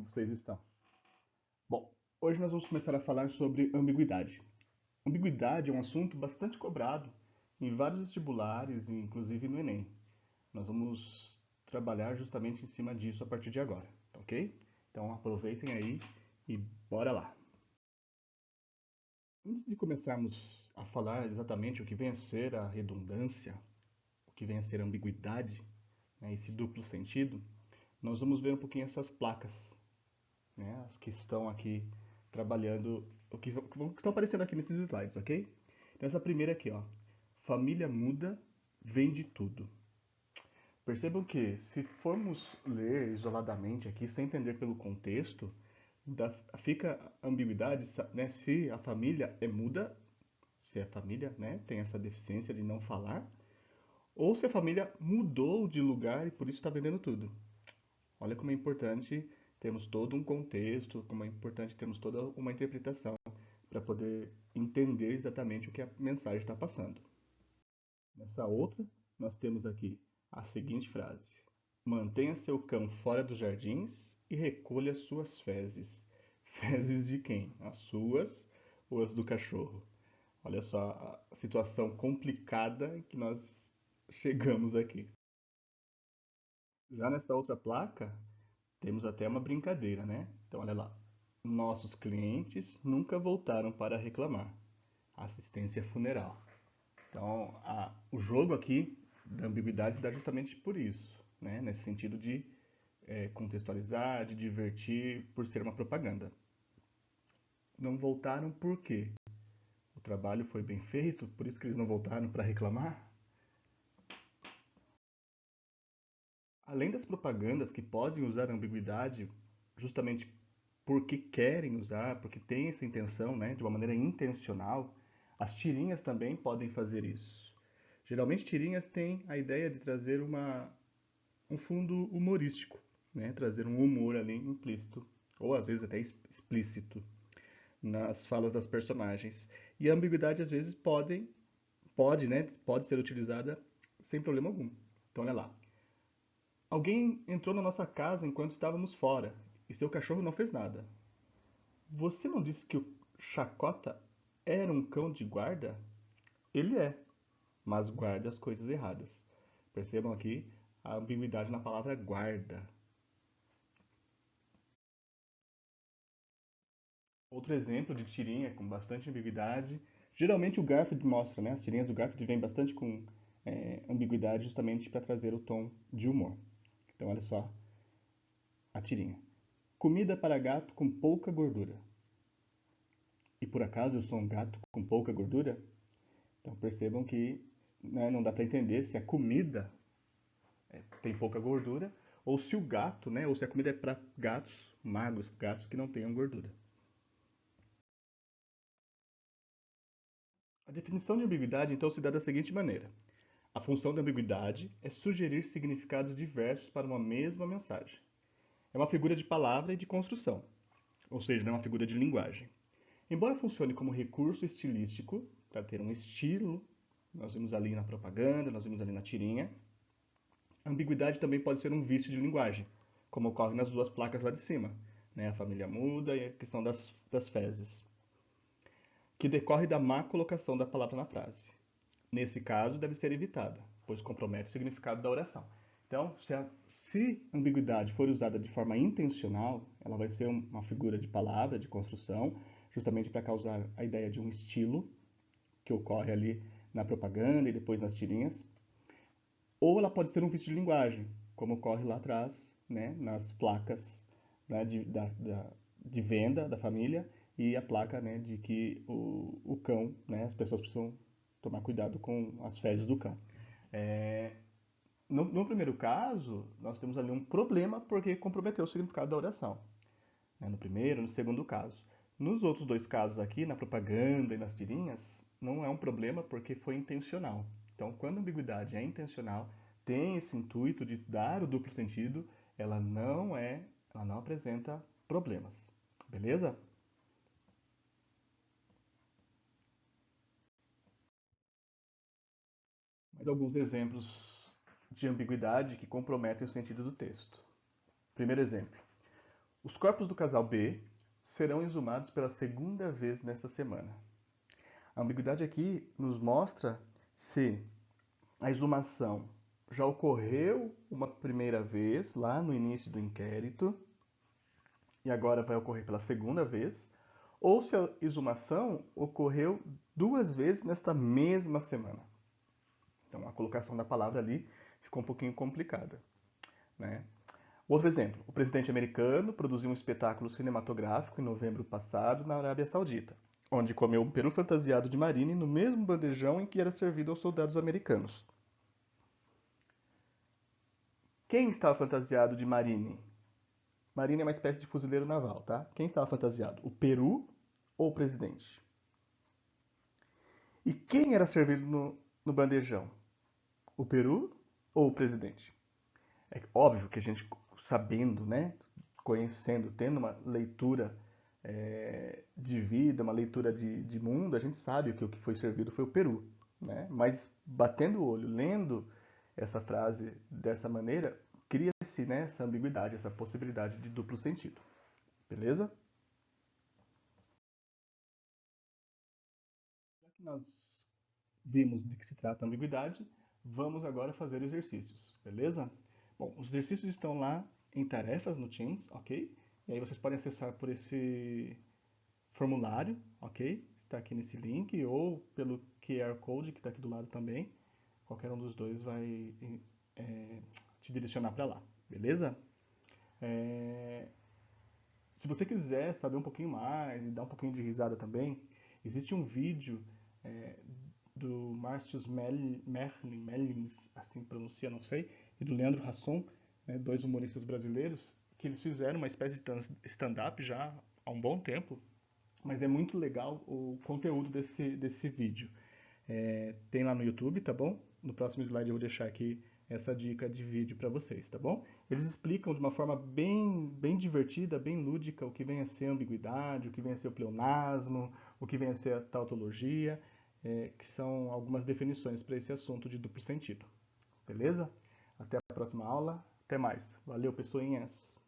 como vocês estão? Bom, hoje nós vamos começar a falar sobre ambiguidade. Ambiguidade é um assunto bastante cobrado em vários vestibulares, inclusive no Enem. Nós vamos trabalhar justamente em cima disso a partir de agora, ok? Então aproveitem aí e bora lá! Antes de começarmos a falar exatamente o que vem a ser a redundância, o que vem a ser a ambiguidade, né, esse duplo sentido, nós vamos ver um pouquinho essas placas, né, as que estão aqui trabalhando, o que, que estão aparecendo aqui nesses slides, ok? Então essa primeira aqui, ó, família muda, vende tudo. Percebam que se formos ler isoladamente aqui, sem entender pelo contexto, da, fica ambiguidade né, se a família é muda, se a família né, tem essa deficiência de não falar, ou se a família mudou de lugar e por isso está vendendo tudo. Olha como é importante termos todo um contexto, como é importante termos toda uma interpretação para poder entender exatamente o que a mensagem está passando. Nessa outra, nós temos aqui a seguinte frase: Mantenha seu cão fora dos jardins e recolha suas fezes. Fezes de quem? As suas ou as do cachorro? Olha só a situação complicada que nós chegamos aqui. Já nessa outra placa, temos até uma brincadeira, né? Então, olha lá. Nossos clientes nunca voltaram para reclamar. Assistência funeral. Então, a, o jogo aqui da ambiguidade dá justamente por isso, né? Nesse sentido de é, contextualizar, de divertir, por ser uma propaganda. Não voltaram por quê? O trabalho foi bem feito, por isso que eles não voltaram para reclamar? Além das propagandas que podem usar ambiguidade justamente porque querem usar, porque têm essa intenção, né, de uma maneira intencional, as tirinhas também podem fazer isso. Geralmente tirinhas têm a ideia de trazer uma, um fundo humorístico, né, trazer um humor ali implícito, ou às vezes até explícito, nas falas das personagens. E a ambiguidade às vezes pode, pode, né, pode ser utilizada sem problema algum. Então olha lá. Alguém entrou na nossa casa enquanto estávamos fora e seu cachorro não fez nada. Você não disse que o Chacota era um cão de guarda? Ele é, mas guarda as coisas erradas. Percebam aqui a ambiguidade na palavra guarda. Outro exemplo de tirinha com bastante ambiguidade. Geralmente o Garfield mostra, né? As tirinhas do Garfield vêm bastante com é, ambiguidade justamente para trazer o tom de humor. Então, olha só a tirinha. Comida para gato com pouca gordura. E por acaso eu sou um gato com pouca gordura? Então percebam que né, não dá para entender se a comida é, tem pouca gordura ou se o gato, né, ou se a comida é para gatos magros, gatos que não tenham gordura. A definição de ambiguidade então se dá da seguinte maneira: a função da ambiguidade é sugerir significados diversos para uma mesma mensagem. É uma figura de palavra e de construção, ou seja, não é uma figura de linguagem. Embora funcione como recurso estilístico, para ter um estilo, nós vimos ali na propaganda, nós vimos ali na tirinha, a ambiguidade também pode ser um vício de linguagem, como ocorre nas duas placas lá de cima, né? a família muda e a questão das, das fezes, que decorre da má colocação da palavra na frase nesse caso, deve ser evitada, pois compromete o significado da oração. Então, se a se ambiguidade for usada de forma intencional, ela vai ser uma figura de palavra, de construção, justamente para causar a ideia de um estilo que ocorre ali na propaganda e depois nas tirinhas. Ou ela pode ser um vício de linguagem, como ocorre lá atrás, né, nas placas né, de, da, da, de venda da família e a placa né, de que o, o cão, né, as pessoas precisam tomar cuidado com as fezes do cão. É, no, no, primeiro caso, nós temos ali um problema porque comprometeu o significado da oração. Né? No primeiro, no segundo caso. Nos outros dois casos aqui, na propaganda e nas tirinhas, não é um problema porque foi intencional. Então, quando a ambiguidade é intencional, tem esse intuito de dar o duplo sentido, ela não é, ela não apresenta problemas. Beleza? Mas alguns exemplos de ambiguidade que comprometem o sentido do texto. Primeiro exemplo. Os corpos do casal B serão exumados pela segunda vez nesta semana. A ambiguidade aqui nos mostra se a exumação já ocorreu uma primeira vez lá no início do inquérito e agora vai ocorrer pela segunda vez, ou se a exumação ocorreu duas vezes nesta mesma semana. Então a colocação da palavra ali ficou um pouquinho complicada. Né? Outro exemplo, o presidente americano produziu um espetáculo cinematográfico em novembro passado na Arábia Saudita, onde comeu um peru fantasiado de marine no mesmo bandejão em que era servido aos soldados americanos. Quem estava fantasiado de marine? Marine é uma espécie de fuzileiro naval, tá? Quem estava fantasiado? O Peru ou o presidente? E quem era servido no, no bandejão? O Peru ou o presidente? É óbvio que a gente, sabendo, né, conhecendo, tendo uma leitura é, de vida, uma leitura de, de, mundo, a gente sabe que o que foi servido foi o Peru. Né? Mas batendo o olho, lendo essa frase dessa maneira, cria-se né, essa ambiguidade, essa possibilidade de duplo sentido. Beleza? Já que nós vimos de que se trata a ambiguidade, vamos agora fazer exercícios, beleza? Bom, os exercícios estão lá em tarefas no Teams, ok? E aí vocês podem acessar por esse formulário, ok? Está aqui nesse link, ou pelo QR Code que está aqui do lado também. Qualquer um dos dois vai é, te direcionar para lá, beleza? É... Se você quiser saber um pouquinho mais e dar um pouquinho de risada também, existe um vídeo é, do Márcio Merlin, Merlins, assim pronuncia, não sei, e do Leandro Rasson, né, dois humoristas brasileiros, que eles fizeram uma espécie de stand-up já há um bom tempo, mas é muito legal o conteúdo desse, desse vídeo. É, tem lá no YouTube, tá bom? No próximo slide eu vou deixar aqui essa dica de vídeo para vocês, tá bom? Eles explicam de uma forma bem, bem divertida, bem lúdica, o que vem a ser ambiguidade, o que vem a ser o pleonasmo, o que vem a ser a tautologia, é, que são algumas definições para esse assunto de duplo sentido. Beleza? Até a próxima aula. Até mais. Valeu, pessoinhas!